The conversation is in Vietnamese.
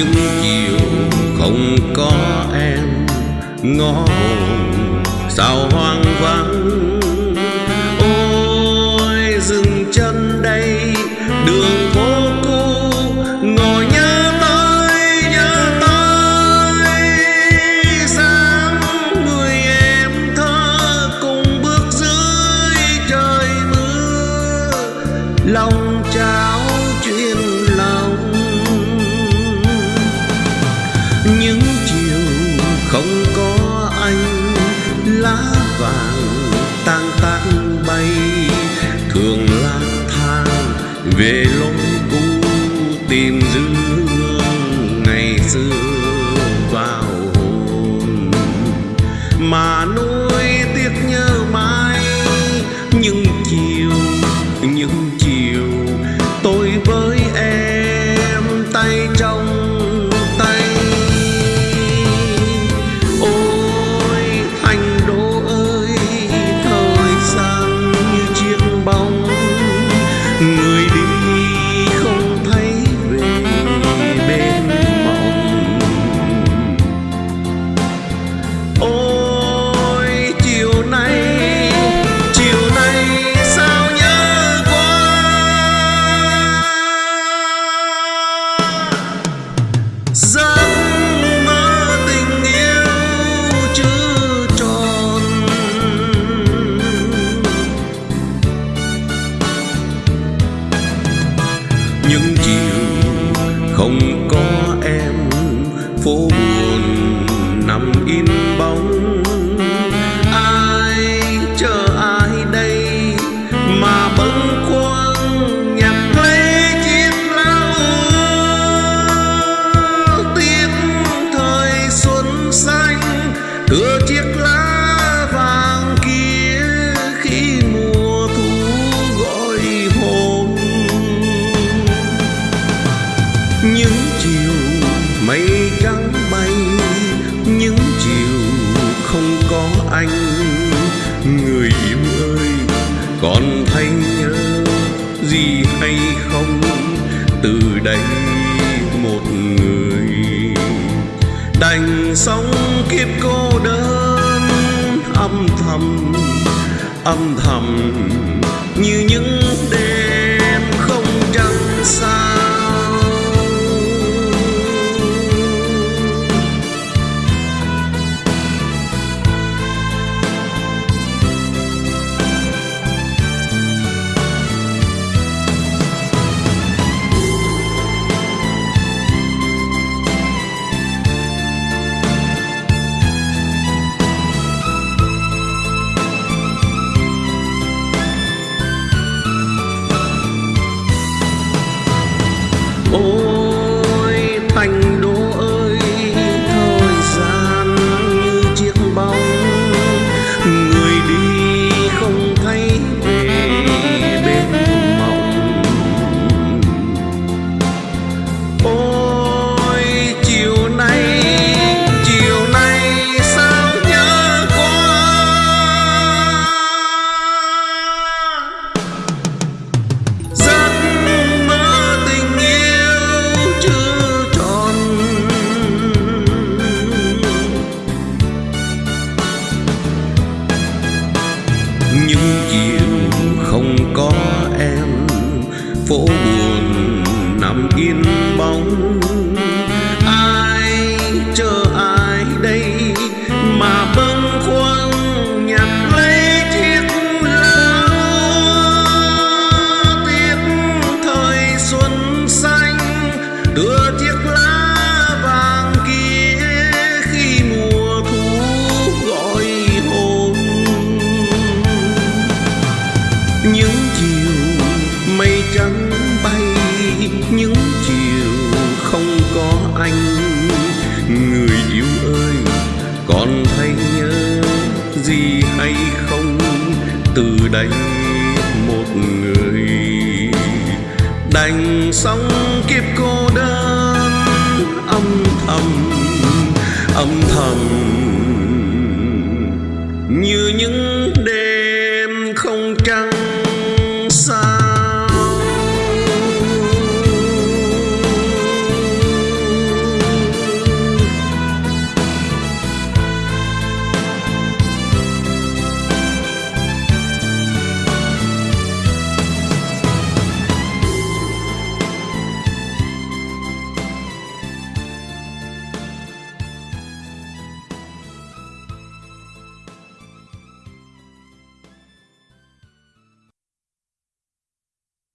những chiều không có em ngõ hồn sao hoang vắng. Ôi, dừng chân đây, đường phố cũ ngồi nhớ tới nhớ tới. Sáng người em thơ cùng bước dưới trời mưa, lòng trào anh, lá vàng tang tan bay, thường lang thang về lối cũ tìm dư hương ngày xưa vào hồn mà nỗi. Những chiều không có em phố thưa chiếc lá vàng kia khi mùa thu gọi hồn. Những chiều mây trắng bay, những chiều không có anh. Người yêu ơi, còn thấy nhớ gì hay không? Từ đây một người đành sống kiếp cô âm thầm âm thầm như những phố buồn nằm yên bóng. đành sống kiếp cô đơn. Âm thầm âm thầm. Như những đêm không trăng.